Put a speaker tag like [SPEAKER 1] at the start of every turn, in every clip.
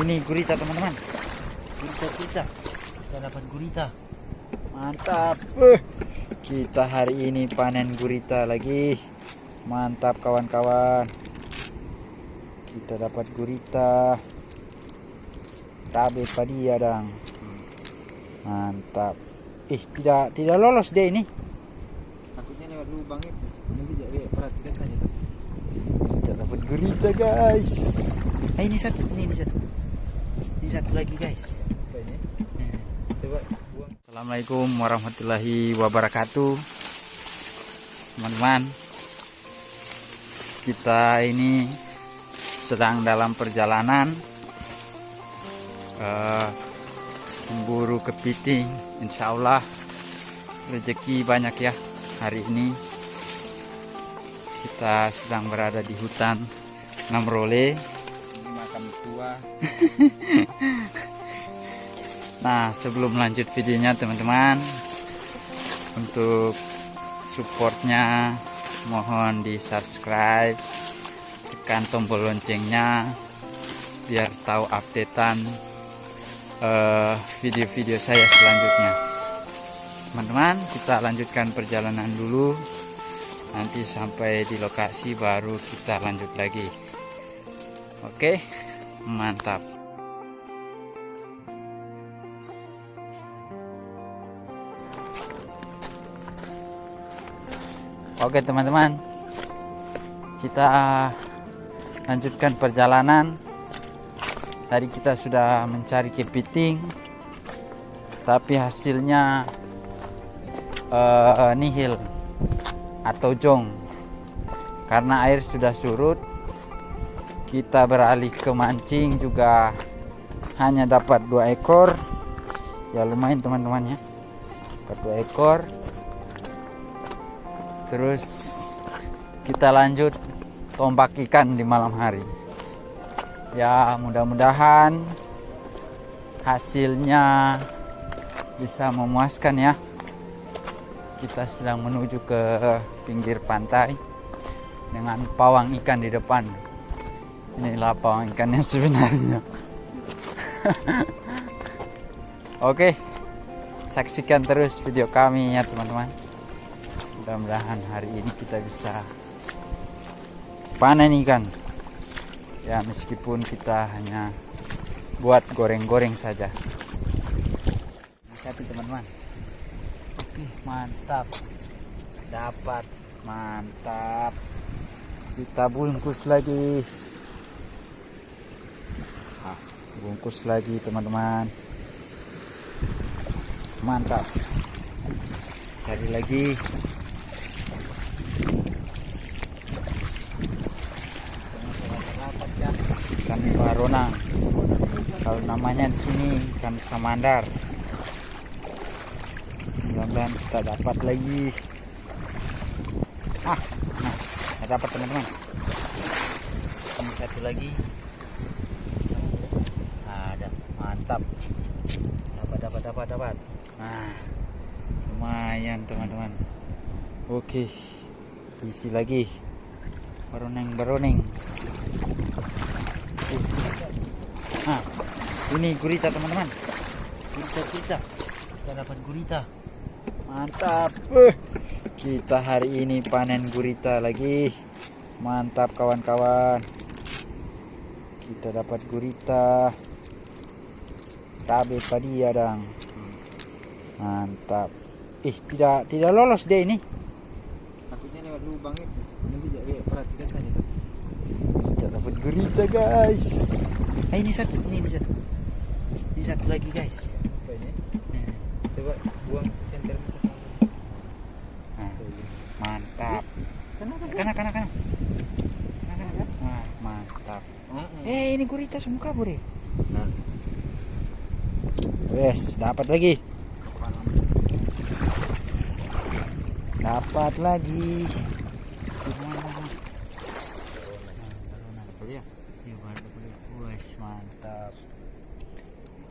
[SPEAKER 1] ini gurita teman-teman. Gurita kita. Kita dapat gurita. Mantap. Eh, kita hari ini panen gurita lagi. Mantap kawan-kawan. Kita dapat gurita. Cabai padi adang mantap. Ih tidak tidak lolos deh ini.
[SPEAKER 2] Takutnya lewat lubang itu. Nanti jadi perhatikan saja.
[SPEAKER 1] Kita dapat gurita guys. Ah, ini satu ini, ini satu satu lagi guys.
[SPEAKER 2] Kayaknya coba buang.
[SPEAKER 1] Assalamualaikum warahmatullahi wabarakatuh. Teman-teman Kita ini sedang dalam perjalanan eh, Memburu kepiting. Insya Allah rezeki banyak ya hari ini. Kita sedang berada di hutan Namrole Nah, sebelum lanjut videonya teman-teman, untuk supportnya mohon di subscribe, tekan tombol loncengnya biar tahu updatean eh, video-video saya selanjutnya. Teman-teman, kita lanjutkan perjalanan dulu. Nanti sampai di lokasi baru kita lanjut lagi. Oke, mantap. Oke teman-teman. Kita lanjutkan perjalanan. Tadi kita sudah mencari kepiting Tapi hasilnya eh, nihil Atau jong. Karena air sudah surut Kita beralih ke mancing juga Hanya dapat dua ekor Ya lumayan teman-teman ya Dapat dua ekor Terus kita lanjut tombak ikan di malam hari. Ya mudah-mudahan hasilnya bisa memuaskan ya. Kita sedang menuju ke pinggir pantai dengan pawang ikan di depan. Inilah pawang ikannya sebenarnya. Oke, saksikan terus video kami ya teman-teman. Mudah-mudahan hari ini kita bisa panen ikan. Ya meskipun kita hanya buat goreng-goreng saja. Ini satu teman-teman. Oke mantap. Dapat. Mantap. Kita bungkus lagi Ah, bungkus lagi teman-teman. Mantap. Cari lagi. Ikan baronang kalau namanya di sini ikan samandar. Mudah-mudahan kita dapat lagi. Ah nah kita dapat teman-teman. Satu lagi ada mantap dapat dapat dapat dapat nah lumayan teman-teman oke isi lagi baroneng baroneng Nah, ini gurita teman-teman. Gurita kita. Kita dapat gurita. Mantap. Eh, kita hari ini panen gurita lagi. Mantap kawan-kawan. Kita dapat gurita. Cabai padi adang. Mantap. Ih, tidak tidak lolos deh ini.
[SPEAKER 2] takutnya lewat lubang itu nanti jadi perhatikan saja
[SPEAKER 1] Kita dapat gurita, guys. Ah, ini satu, ini, ini satu. Ini satu lagi, guys. Nah.
[SPEAKER 2] coba buang senter ke sana
[SPEAKER 1] Nah, mantap.
[SPEAKER 2] kenapa.
[SPEAKER 1] Kana kana. kana. Wah, mantap. Eh, ini gurita semua kabur ya. Wes, dapat lagi. Dapat lagi. Baru. Wes, mantap.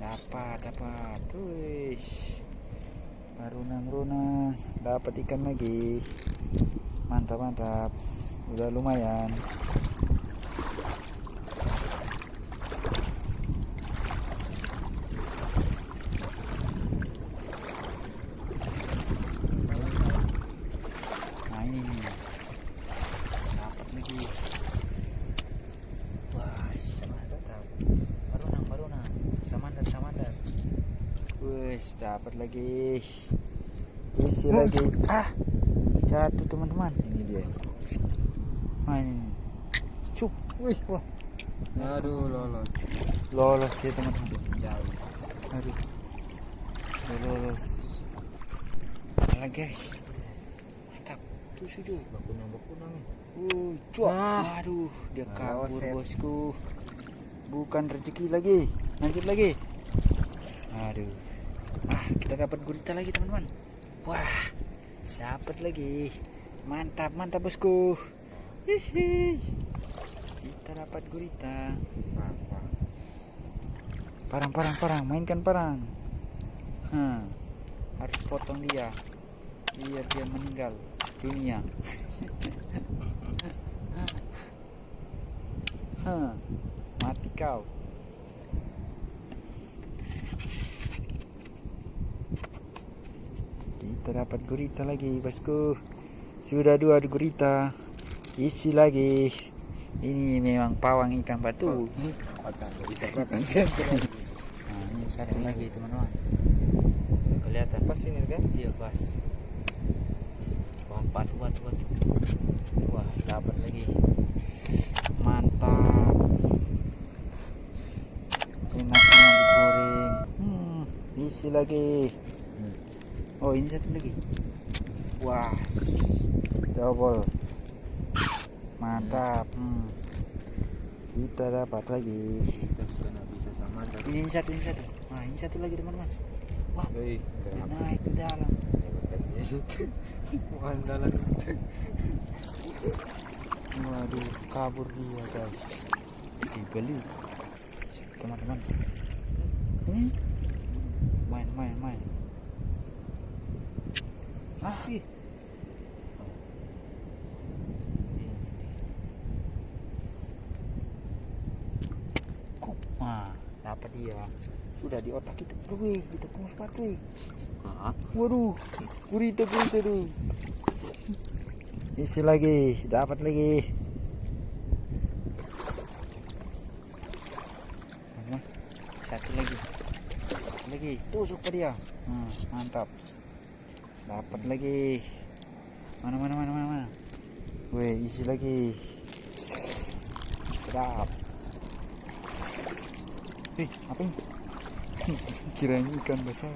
[SPEAKER 1] Dapat, dapat. Wes. Runang-runang. Dapat ikan lagi. Mantap, mantap. Udah lumayan. Dapat lagi. Isi lagi. Ah, jatuh teman-teman.
[SPEAKER 2] Ini dia.
[SPEAKER 1] Nah, ini. Cuk. Wih, wah.
[SPEAKER 2] Aduh lolos.
[SPEAKER 1] Lolos dia teman-teman.
[SPEAKER 2] Jauh.
[SPEAKER 1] Aduh. Lolos. Mana guys? Mantap. Tuh sudah.
[SPEAKER 2] Bakunang bakunang nih.
[SPEAKER 1] Uh, cuak.
[SPEAKER 2] Ah.
[SPEAKER 1] Aduh, dia kabur
[SPEAKER 2] set.
[SPEAKER 1] bosku. Bukan rezeki lagi. Lanjut lagi. Aduh. Kita dapat gurita lagi, teman-teman. Wah, dapat lagi. Mantap, mantap bosku. Hihi. Kita dapat gurita. Parang, parang, parang. Mainkan parang. Hah. Harus potong dia. Biar dia meninggal dunia. Hah. Mati kau. Kita dapat gurita lagi, bosku. Sudah dua gurita. Isi lagi. Ini memang pawang ikan batu.
[SPEAKER 2] Makan.
[SPEAKER 1] Nah, ini satu lagi teman-teman. Kelihatan
[SPEAKER 2] Pas ini kan?
[SPEAKER 1] Iya pas. Wah, batu, batu, batu. Wah, dapat lagi. Mantap. Enaknya digoreng. Hmm, isi lagi.
[SPEAKER 2] Hmm.
[SPEAKER 1] Oh, ini satu lagi. Wah, double. Mantap. Hmm. Kita dapat lagi.
[SPEAKER 2] Kita sudah nggak bisa sama.
[SPEAKER 1] Ini satu, ini satu. Nah, ini satu lagi teman-teman. Wah,
[SPEAKER 2] kenapa?
[SPEAKER 1] naik ke dalam.
[SPEAKER 2] Semua andalan
[SPEAKER 1] Waduh, kabur dia guys. Dibeli. Teman-teman. Ini main, main, main. Ah, ih. Kok, ah, dapat dia. Sudah di otak kita. Aduh, weh, kita tunggu sepatu.
[SPEAKER 2] Ah,
[SPEAKER 1] Waduh, gurita gurita tuh. Isi lagi, dapat lagi. Satu lagi. Satu lagi, tusuk ke dia. Hmm, mantap. Dapat lagi. Mana mana mana mana mana. Weh, isi lagi. Sedap. Eh, apa ini? Kirain ikan besar.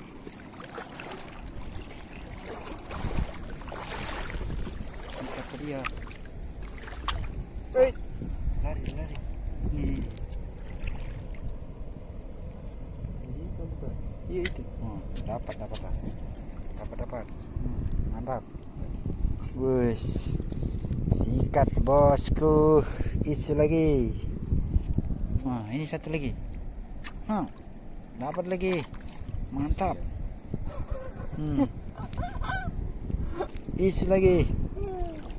[SPEAKER 1] Sikat ke dia. Eh, lari lari. Nih. Iya itu. Oh, dapat dapat lah. Dapat. Hmm, mantap. Bus. Sikat bosku. Isi lagi. Wah, ini satu lagi. Hah. Dapat lagi. Mantap. Hmm. Isi lagi.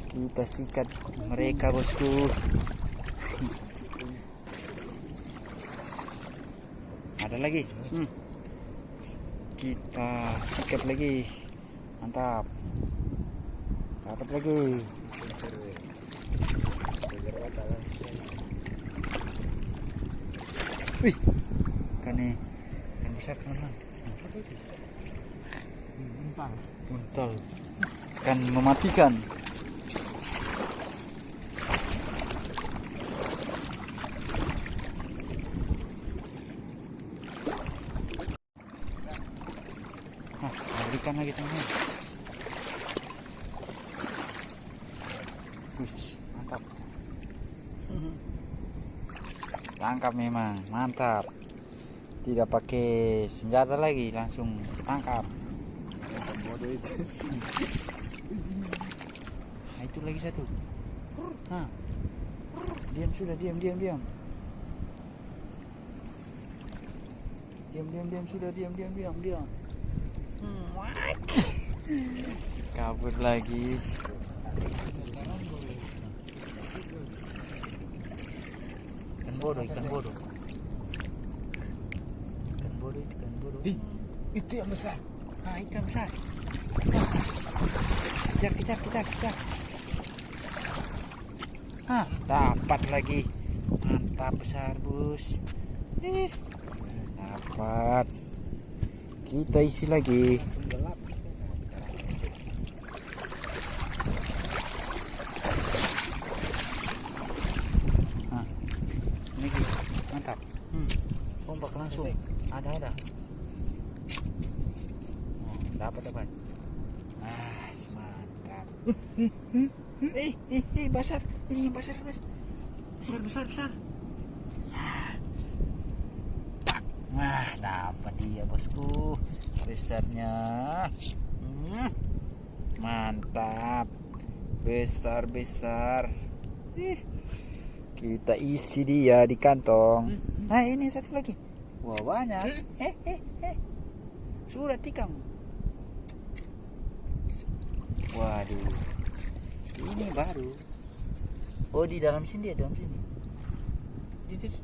[SPEAKER 1] Kita sikat mereka bosku. Ada lagi. Hmm. Kita sikat lagi. Mantap. Dapat lagi. Wih. Nih. Yang besar teman-teman.
[SPEAKER 2] Mental.
[SPEAKER 1] Untal. Kan mematikan. Nah, ikan lagi. Wih, mantap. Tangkap memang, mantap. Tidak pakai senjata lagi, langsung tangkap.
[SPEAKER 2] Itu.
[SPEAKER 1] Nah, itu lagi satu. Nah. Diam sudah, diam, diam, diam. Diam, diam, diam sudah, diam, diam, diam, diam. What? Kabur lagi. Ikan bodoh, ikan bodoh. Ikan bodoh, ikan bodoh.
[SPEAKER 2] Di, itu yang besar.
[SPEAKER 1] Ah, ikan besar. Kejar, kejar, kejar, kejar. Ah, dapat lagi. Mantap besar, Bos. Eh, dapat. Kita isi lagi nah ini mantap hmm. ombak langsung ada ada oh, dapat dapat ah mantap eh eh eh besar ini besar besar besar besar Wah, dapat dia bosku. Besarnya. Hmm, mantap. Besar-besar. Ih, Kita isi dia di kantong. Nah, ini satu lagi. Wah, banyak. Eh, eh, eh. Sudah tikam. Waduh. Ini baru. Oh, di dalam sini dia, dalam sini. Di, di, di.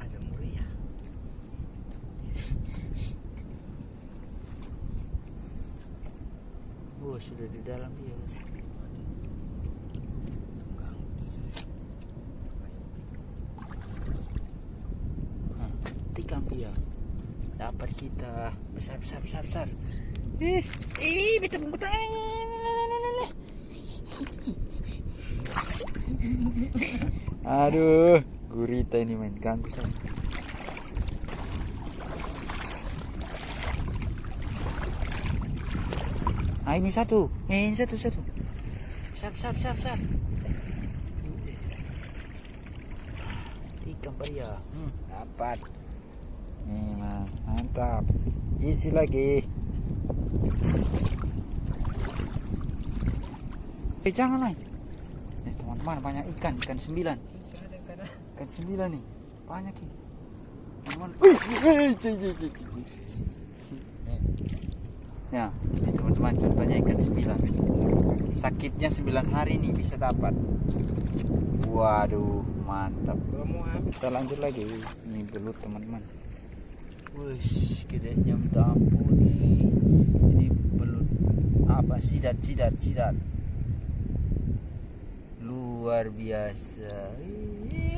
[SPEAKER 1] Ada muria. Oh, sudah di dalam dia. Hah, tikam dia. Dapat kita besar besar besar besar. Ih, ih, betul betul. Aduh, gurita ini main ganggu saya. Ah ini satu, eh, ini satu satu. Besar besar besar besar. Ikan pria, hmm, dapat. Mas, mantap. Isi lagi. Eh jangan lah. Eh teman-teman banyak ikan, ikan sembilan. Ikan sembilan nih, banyak nih. Teman-teman. Ya, teman-teman contohnya ikan sembilan. Sakitnya sembilan hari nih bisa dapat. Waduh, mantap. Kita lanjut lagi. Ini belut teman-teman. Wih, gedenya minta ampun nih. Ini belut apa sidat sidat sidat. Luar biasa. Ih,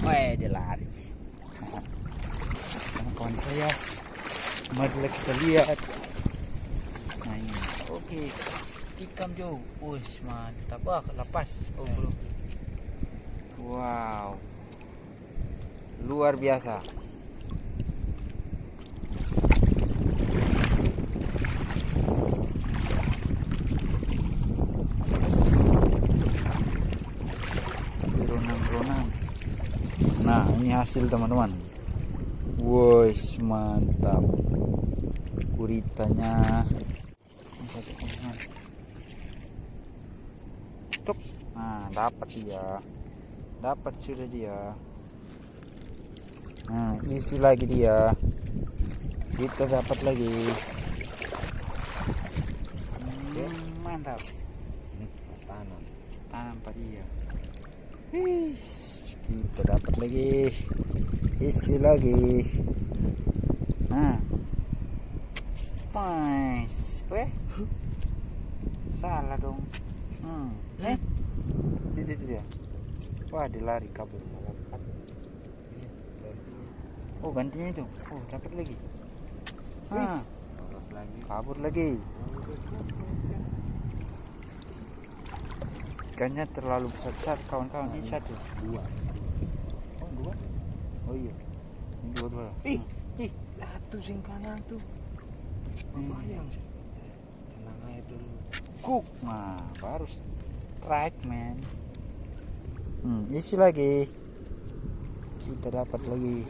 [SPEAKER 1] Weh, dia lari. Sama kawan saya. Marilah kita lihat. Nah ini, oke. Tikam jauh. Wih, mantap. Wah, lepas. Oh, belum. Wow. Luar biasa. Beronang-beronang. Nah, ini hasil teman-teman. Woi, mantap. Teman-teman. Tuk. Nah, dapat dia. Dapat sudah dia. Nah, isi lagi dia. Kita dapat lagi. Hmm, mantap.
[SPEAKER 2] Ini tanam.
[SPEAKER 1] Tanam dia. Wis, kita dapat lagi. Isi lagi. Nah. Nice. Weh. Salah dong. Hmm. Eh. Itu, itu dia. Wah, dia lari kabur. Oh, gantinya itu. Oh, dapat lagi. Ah,
[SPEAKER 2] Lolos lagi.
[SPEAKER 1] kabur lagi. Ikannya terlalu besar-besar kawan-kawan. Ini satu.
[SPEAKER 2] Dua.
[SPEAKER 1] Oh, dua. Oh iya. Ini dua-dua.
[SPEAKER 2] Ih,
[SPEAKER 1] ih.
[SPEAKER 2] Satu sing kanan tuh.
[SPEAKER 1] Hmm.
[SPEAKER 2] Bayang. Tenang aja dulu.
[SPEAKER 1] Cook. Nah, baru strike, man. Hmm, isi lagi. Kita dapat lagi.